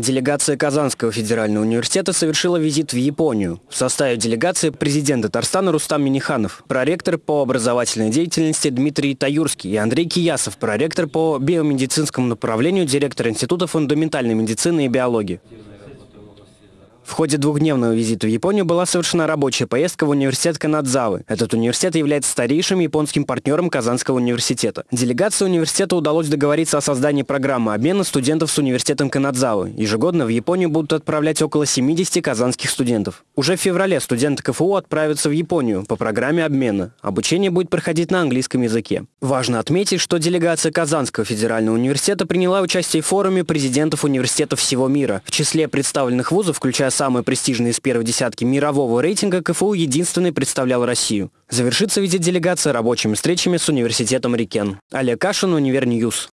Делегация Казанского федерального университета совершила визит в Японию. В составе делегации президент Татарстана Рустам Миниханов, проректор по образовательной деятельности Дмитрий Таюрский и Андрей Киясов, проректор по биомедицинскому направлению, директор Института фундаментальной медицины и биологии. В ходе двухдневного визита в Японию была совершена рабочая поездка в университет Канадзавы. Этот университет является старейшим японским партнером Казанского университета. Делегации университета удалось договориться о создании программы обмена студентов с университетом Канадзавы. Ежегодно в Японию будут отправлять около 70 казанских студентов. Уже в феврале студенты КФУ отправятся в Японию по программе обмена. Обучение будет проходить на английском языке. Важно отметить, что делегация Казанского федерального университета приняла участие в форуме президентов университетов всего мира. В числе представленных вузов, включая самый престижный из первой десятки мирового рейтинга, КФУ единственный представлял Россию. Завершится визит делегации рабочими встречами с университетом Рикен. Олег Кашин, Univer News.